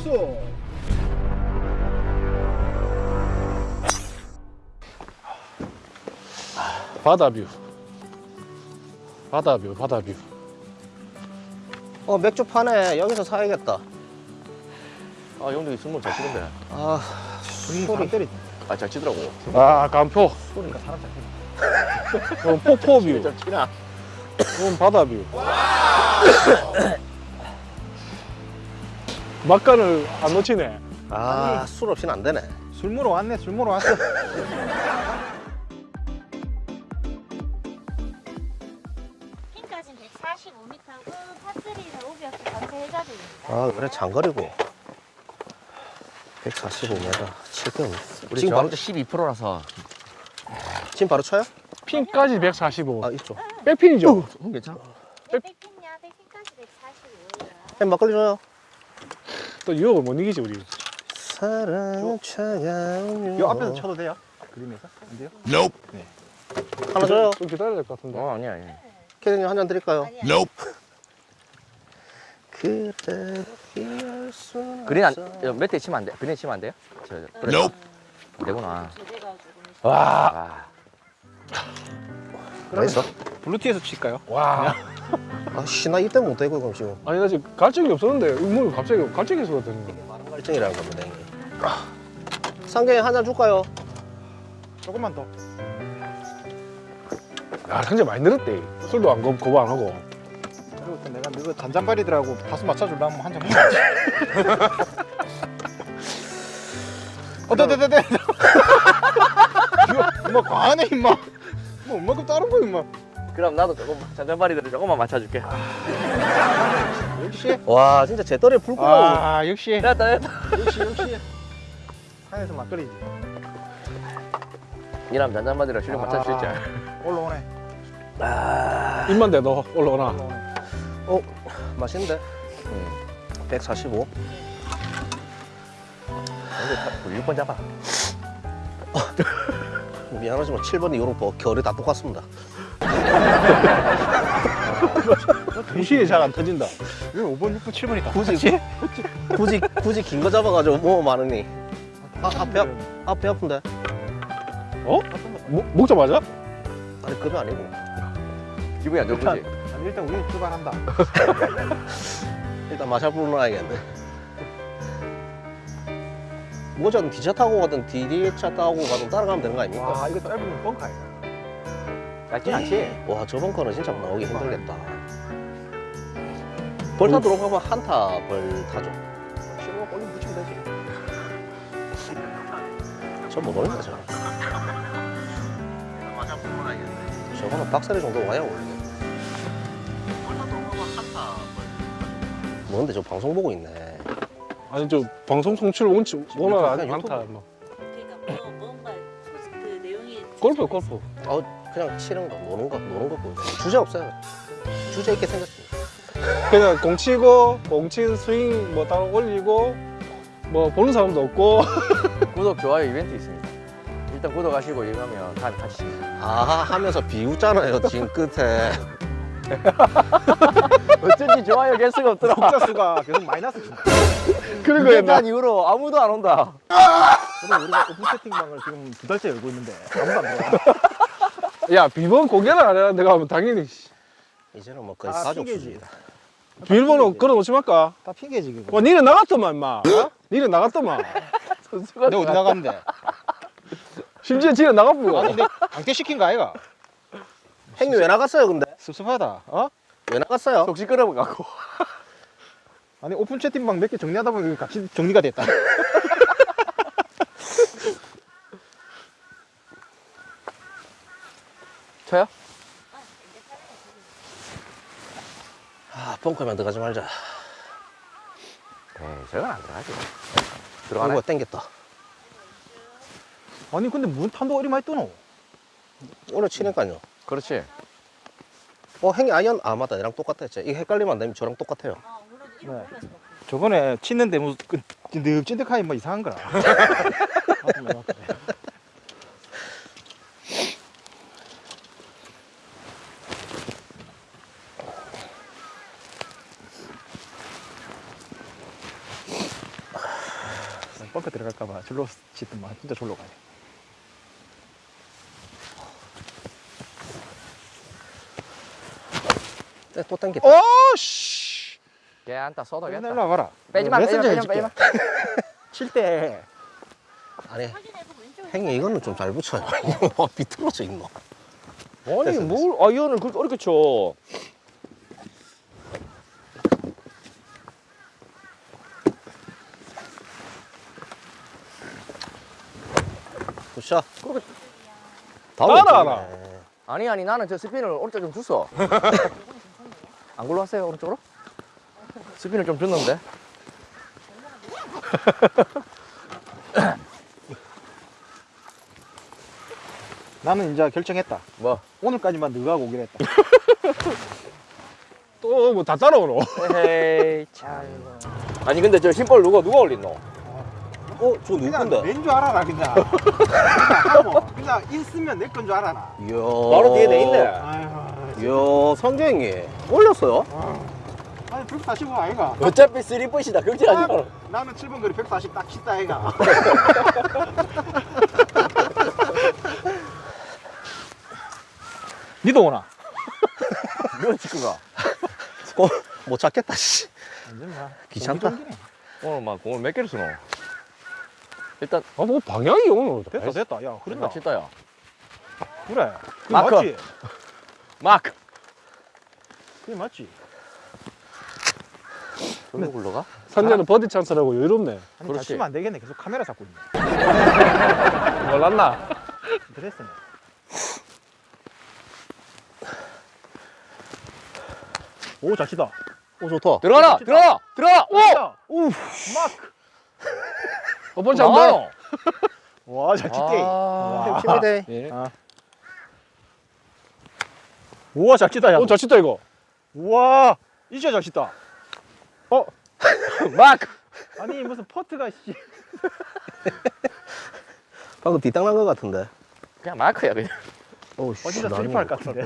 있어. 바다뷰. 바다뷰 바다뷰. 어 맥주 파네. 여기서 사야겠다. 아 형도 술물 잘 치는데 아 소리. 때리 아잘 치더라고. 아, 아, 간포 소리가 사람 잡히네. 어, 폭포뷰. 잘 치나? 이건 바다뷰 막간을 안 놓치네 아 술 없이는 안 되네 술 먹으러 왔네 술 먹으러 왔어 핀까지 145m고 파3는 오비어스 전체 해저드입니다. 아 그래 장거리고 145m 7등 우리 지금 저 바로 12%라서 지금 바로 쳐요? 핀까지 145 아 있죠 백핀이죠? 형 괜찮아? 네, 백핀이야, 백핀까지 145예요. 햄 막걸리 줘요 또 유혹을 못 이기지 우리 사랑 차가운 요 앞에서 쳐도 돼요? 그림에서? 안 돼요? 하나 줘요 좀 기다려야 될 것 같은데 어 아니야 아니야 캐디님 한 잔 드릴까요? 아니야. 그래도 피할 수 그린 안. 몇대 치면 안 돼? 그린 치면 안 돼요? 저, 그래. 안 되구나 와, 아, 맛있어? 블루투에서 칠까요? 와. 아 씨 나 이때 못 되고 그럼 지금. 아니 나 지금 갈증이 없었는데 뭐 갑자기 갈증이 있었거든요. 말증이라는 겁니다 형님 상경이 한잔 줄까요? 조금만 더. 야 현재 많이 늘었대. 술도 안 거, 거부 안 하고. 그리고 또 내가 너그 잔잔바리들하고. 다수 맞춰주려면 한잔 먹어야지 어, 네, 네, 네, 네. 이거 임마 과하네 임마 뭐. 엄마급 다른 거 임마 그럼 나도 조금 잔잔바리들을 조금만 맞춰줄게. 역시. 와 진짜 제떨에 불 끄고. 아 역시. 됐다 됐다. 역시 역시. 산에서 막걸리지. 이남 잔잔바리를 실력 맞춰줄 줄 올라오네. 입만 대도 올라오나? 올라오네. 어 맛있는데? 145 근데 6번 잡아. 미안하지만 7번 이오르포 결이 다 똑같습니다 2시에 잘 안 터진다 왜 5번, 6번, 7번이 다 굳이 똑같지? 굳이 굳이 긴 거 잡아가지고 뭐 많으니 아, 앞에 앞에 아픈데 어? 목, 목자 맞아? 아니 그게 아니고 기분이 안 좋은 거지? 아니, 일단 우리 출발한다 일단 마샤 불러놔야겠네 뭐든 기차 타고 가든 디디차 타고 가든 따라가면 되는 거 아닙니까? 와 이거 짧으면 뻥카야 얇진 않지? 와 저번 거는 진짜 나오기 힘들겠다. 벌타 들어가면 한타 벌 타죠. 실로 올리 붙이면 되지. 저못 올린다 저 저거는 박스리 정도 와야 올리네 뭔데 저 방송 보고 있네. 아니 저 방송 송출 원치 않다. 유튜브. 뭐. 그러니까 뭐 뭔가 그 내용이 골프 골프. 어 그냥 치는 거 노는 거 노는 거 보여 주제 없어요. 주제 있게 생겼습니다. 그냥 공 치고 공친 스윙 뭐 따로 올리고 뭐 보는 사람도 없고. 구독, 좋아요 이벤트 있습니다. 일단 구독하시고 이거 하면 다음에 같이 아 하면서 비웃잖아요 지금 끝에. 어쩐지 좋아요 개수가 없더라. 독자 수가 계속 마이너스 준다 그런 거였나? 난 이후로 아무도 안 온다. 근데 우리가 오픈 채팅방을 지금 두 달째 열고 있는데 아무도 안 들어와 야 비번 공개를 안 해야 내가 하면 당연히 씨. 이제는 뭐 거의 아, 가족. 수준이다. 비밀번호 걸어놓지 말까? 다 핑계지 그거. 와 니네 나갔더만 임마. 니네 나갔더만. 선수가 내가 어디 나갔는데? 심지어 지네 나가보고. 아니 내 강퇴 시킨 거 아이가? 행위 왜 나갔어요 근데? 섭섭하다. 어? 왜 나갔어요? 속시 끌어가고. 아니 오픈 채팅방 몇 개 정리하다 보니 같이 정리가 됐다 쳐요? 아 벙커면 들어가지 말자. 에이 저건 안 들어가지. 이거 들어가네. 땡겼다. 아니 근데 무슨 탄도 어리 많이 뜨노? 오늘 치니까요. 그렇지. 어 행위 아이언 아 맞다. 얘랑 똑같아 쟤 이거 헷갈리면 안 되면 저랑 똑같아요. 네. 저번에 치는데 무슨 그 찐득찐득하니 뭐 이상한 거라 아프네, 아프네. 벙커 들어갈까봐 절로 짓더만 진짜 절로 가요. 네, 또 당겼다. 오씨 걔 안타 일로 쏟아겠다 와봐라. 빼지 마 빼지마 메신저 빼지마 해줄게. 빼지 마 칠때 왼쪽에 형님 이거는 좀 잘 붙여요. 이거 비틀어져 있노. 아니 됐어, 뭘 아이언을 그렇게 어렵게 쳐 따라하라 네. 아니 아니 나는 저 스핀을 오른쪽 좀 줬어 안 굴러왔어요 오른쪽으로? 스핀을 좀 줬는데 나는 이제 결정했다. 뭐 오늘까지만 너가 오기로 했다. 또 뭐 다 따라오노 에헤이 참 아니 근데 저 심볼 누가 누가 올린노? 어, 저 누군데? 낸줄 알아라 그냥. 그냥 하고 그냥 있으면 내 건 줄 알아라. 이야. 바로 뒤에 내 있네. 이야, 성경이 올렸어요? 아니 145 아이가. 어차피 쓰리풋이다 걱정하지 마라 나는 7번 거리 140딱 치다 아이가. 니도 오나? 몇 치크가 어, 못 찾겠다, 씨. 귀찮다. 오늘 막 공을 몇 개를 쓰노? 일단 아뭐 방향이 오늘 됐다 됐다. 야 흐른다. 끝나 치다야 그래. 그게 마크. 맞지. 마크 그게 맞지. 절로 굴러가? 산재는 버디 찬스라고 여유롭네 아니 잘 그렇지. 치면 안 되겠네. 계속 카메라 잡고 있네. 몰랐나? 드레스네. 오, 잘 치다. 오, 좋다. 들어가라 들어가 들어가 오! 오! 마크! 한번 나와요. 와, 잘 치대. 아. 힘이 돼. 예. 아. 우와, 잘 치다, 야. 오, 잘 치다 이거 우와, 이제 잘 치다. 마크 아니, 무슨 퍼트가, 씨. 방금 뒷땅 난것 같은데. 그냥 마크야 그냥 오, 어, 진짜 슬리퍼 할 것 같은데.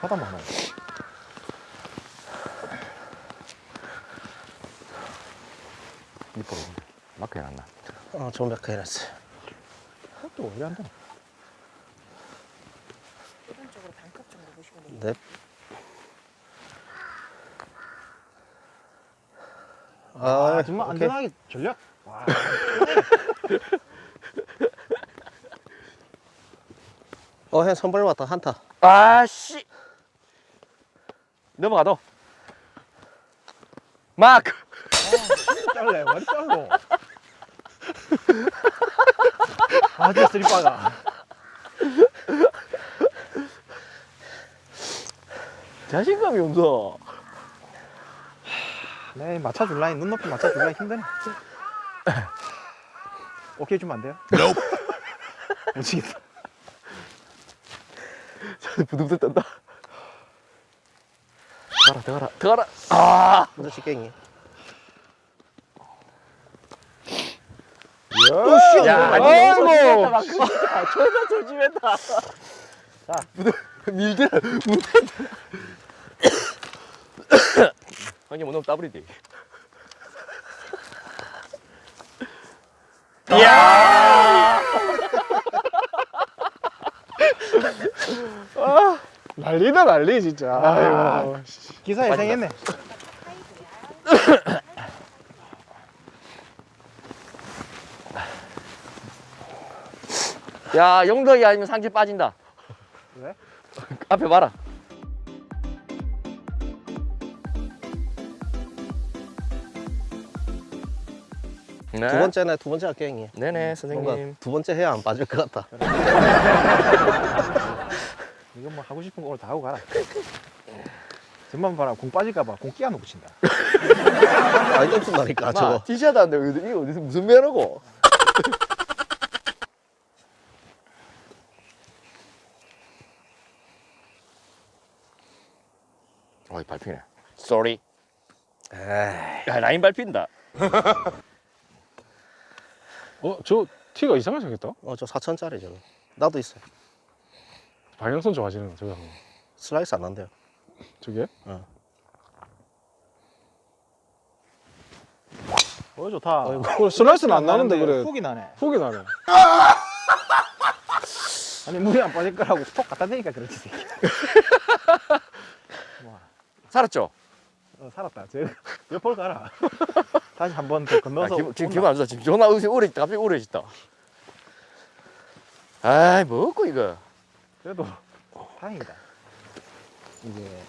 하다 많아. 밑으로 마크 해놨나 어, 좋은 백화 해놨어. 또왜안 되나? 오른쪽으로 반컵 정도 보시면 돼요. 네. 아, 아, 정말 오케이. 안전하게 전략. 와, 어, 형 선발 왔다, 한타. 아씨 넘어가 너 마크 잘래, 완 잘로. 아, 진짜 슬리퍼가. 자신감이 없어 네, 맞춰줄 라인, 눈높이 맞춰줄 라인 힘드네. 오케이 주면 안 돼요? 못 치겠다. 부들부들 떤다 들어가라 들어가라 들어가라 아 먼저 치갱이. 야, 아이고. 조심했다, 막. 진짜. 존나 조심했다. 자, 밀들, 못했다. 형님, 오늘 따블이지. 이야! 난리다 난리 진짜 아이고 씨. 기사에 생했네. 야, 영덕이 아니면 상체 빠진다. 왜? 앞에 봐라. 네. 두 번째네, 두 번째 할게, 형님. 네네, 뭔가 선생님. 두 번째 해야 안 빠질 것 같다. 이거 뭐 하고 싶은 거 오늘 다 하고 가라. 전만 봐라, 공 빠질까봐 공 끼워놓고 친다. 아니, 없었다니까, 저거. 티셔츠 안 돼. 이거 어디서 무슨 매너고? 어이 밟히네. sorry. 야 라인 밟힌다. 어, 저 티가 이상하게 생겼다 어, 저 4천짜리 저거. 나도 있어요. 방향성 좋아지는 거 저거 슬라이스 안 난대요. 저게? 어. 어 좋다. 그래, 슬라이스는 안 나는데 그래 훅이 나네. 훅이 나네 아니 물이 안 빠질 거라고 톡 갖다 대니까 그렇지. 살았죠? 어, 살았다. 저 옆으로 가라. 다시 한 번더 아, 건너서. 기분, 지금 온다. 기분 안 좋아. 지금 존나 우리 우리 갑자기 우울해졌다. 아이 뭐고 이거. 그래도 다행이다. 이제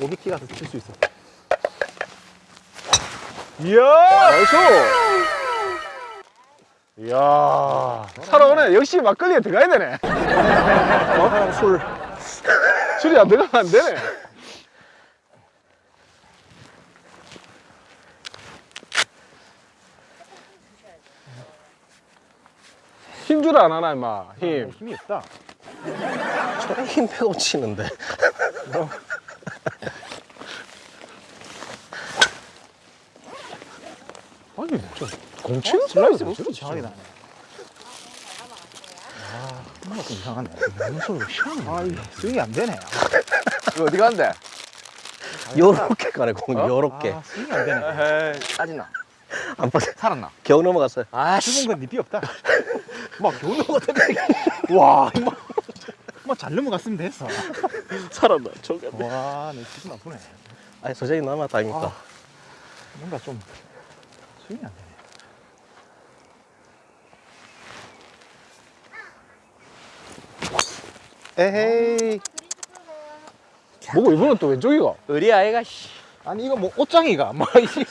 오비티 가서 칠 수 있어. 이야 nice 이야 살아오네 역시 막걸리에 들어가야 되네 어? 술 술이 안 들어가면 안 되네 줄 안 하나 임마 힘 힘이 없다. 저래 힘 빼고 치는데. 아니 저 공치는 슬라이스 왜좀 저렇게 이상하게 쳐? 나네. 아, 뭔가 좀 이상하네. 무슨 소리가 희한해. 아, 스윙이 안 되네. 이거 어디 간대? 요렇게 가네, 공 요렇게. 아, 스윙이 안 되네. 에이 빠진나? 안 빠져. 살았나? 겨우 넘어갔어요. 아씨. 죽은 건 니삐 없다. 막 겨우 넘어갔다. 와, 막, 막잘 넘어갔으면 됐어. 살았나, 저게. 와, 내 기분 나쁘네. 아니, 서재이 남았다, 아닙니까? 아. 뭔가 좀 스윙이 안 되네. 에헤이. 뭐고 이번엔 또 왼쪽이가 우리 아이가 씨. 아니 이거 뭐 옷장이가 뭐 이게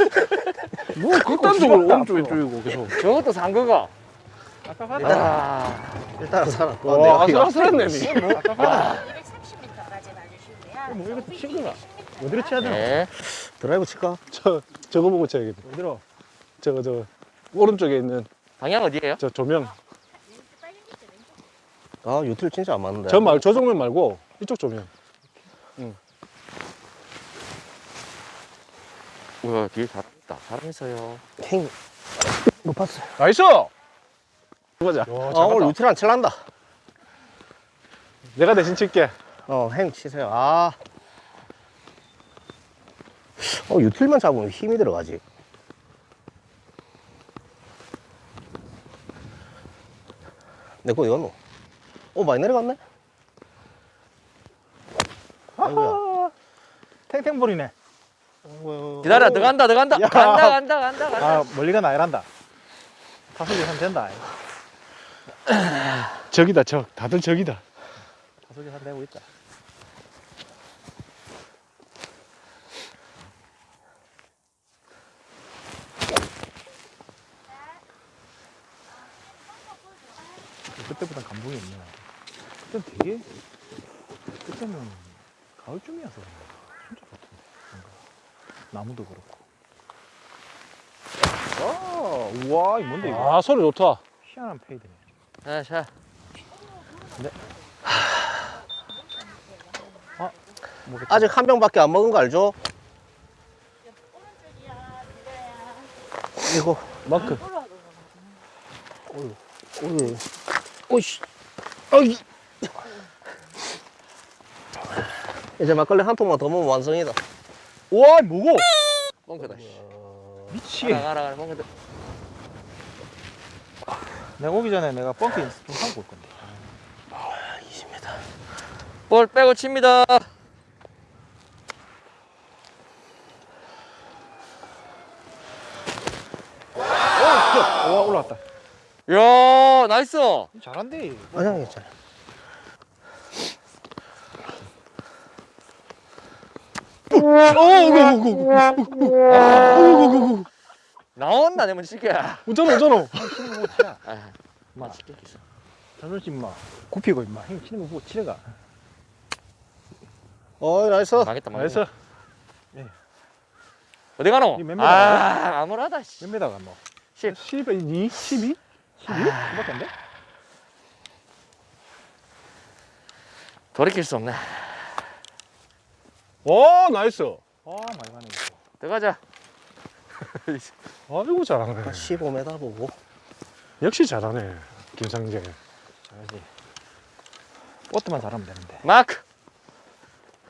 뭐 극단적으로 오른쪽 왼쪽이고 계속 저것도 산 거가. 아까 일단, 봤다. 아. 일단은 살았고. 와 아슬아슬했네 니 아까 봤다. 230m까지 맞으시고요. 뭐 이거 친구가 어디로 쳐야 되나? 네. 드라이브 칠까? 저 저거 보고 쳐야겠다 어디로? 저거 저거 오른쪽에 있는 방향 어디예요? 저 조명 아, 유틸 진짜 안 맞는데. 저 말, 저 정면 말고 이쪽 조명 우와 뒤에 잘했다. 잘했어요. 힘 높았어요. nice 보자 아, 오늘 유틸 안 칠란다. 내가 대신 칠게 어, 행 치세요. 아. 어, 유틸만 잡으면 힘이 들어가지. 내거 이거노? 어, 많이 내려갔네? 아이고야. 하하. 탱탱볼이네. 기다려 들어간다 들어간다. 야. 간다 간다 간다 간다. 아 멀리가 나이란다. 타석이 한 된다. 저기다 저 다들 저기다 타석이 한 되고 있다. 그때보단 감동이 없네. 그때 되게 그때는 가을쯤이어서. 진짜 같은데 뭔가 나무도 그렇고. 와, 우와, 이 뭔데 이거? 아 소리 좋다 희한한 페이드네. 자 자. 뭐겠다. 아직 한 병밖에 안 먹은 거 알죠? 이거, 마크 오이, 오이씨, 어이. 이제 막걸리 한 통만 더 먹으면 완성이다. 우와, 뭐고? 뻥크다. 씨. 미치. 가라 가라 가라 뻥크다. 내가 오기 전에 내가 뻥크 좀 하고 올 건데. 20m. 볼 빼고 칩니다. 와, 올라왔다. 야 nice. 잘한대. 아니, 괜찮아. 나온다 내면 시계. 웃잖아 웃잖아 치는 거 치라. 아, 마. 자존심 마. 굽히고 임마. 형 치는 거 보고 치래가. 어이, 나이스. 망했다 나이스 망했다. 어디 가노? 아 아무라다 씨. 몇 메다가 뭐? 10. 10, 2, 12? 12? 그밖에 안 돼? 돌이킬 수 없네. 오 nice 아, 많이 가네. 들어가자. 아이고 잘하네. 15m 보고. 역시 잘하네 김상재. 잘하지. 퍼트만 잘하면 되는데. 마크!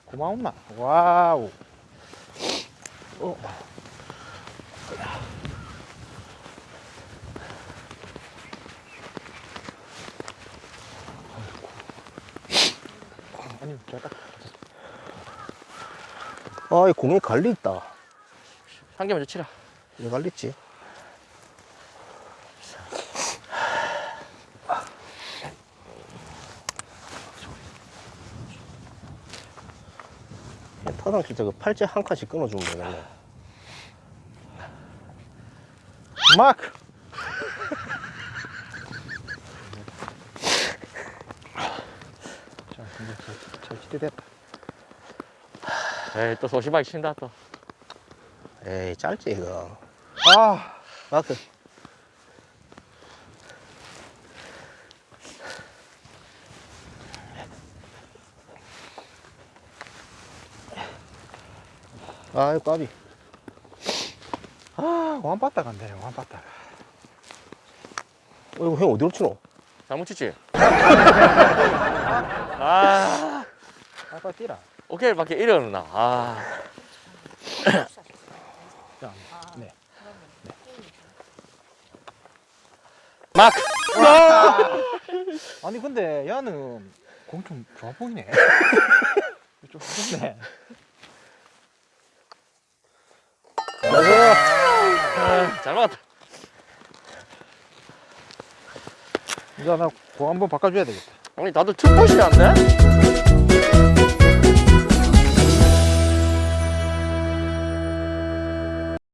고마운 마 wow. 어. 아이 아, 공에 갈리 있다. 한 개만 더 치라. 왜 갈리 있지? 타당 진짜 그 팔찌 한 칸씩 끊어주면 되겠네. 마크. 자, 이제 잘, 잘 치대됐다. 에이, 또 소심하게 친다, 또. 에이, 짧지, 이거. 아, 마크. 아이, 까비. 아, 완빠따 간대, 완빠따. 어, 이거 형 어디로 치노? 잘못 치지? 아, 아빠 뛰라. 오케이, 밖에 이러나. 아. 자, 네. 마크! 아니 근데 야는 공 좀 좋아 보이네. 좀 좋네. 아, 잘 맞았다. 이제 나 공 한번 바꿔줘야 되겠다. 아니, 다들 투포시 안 돼?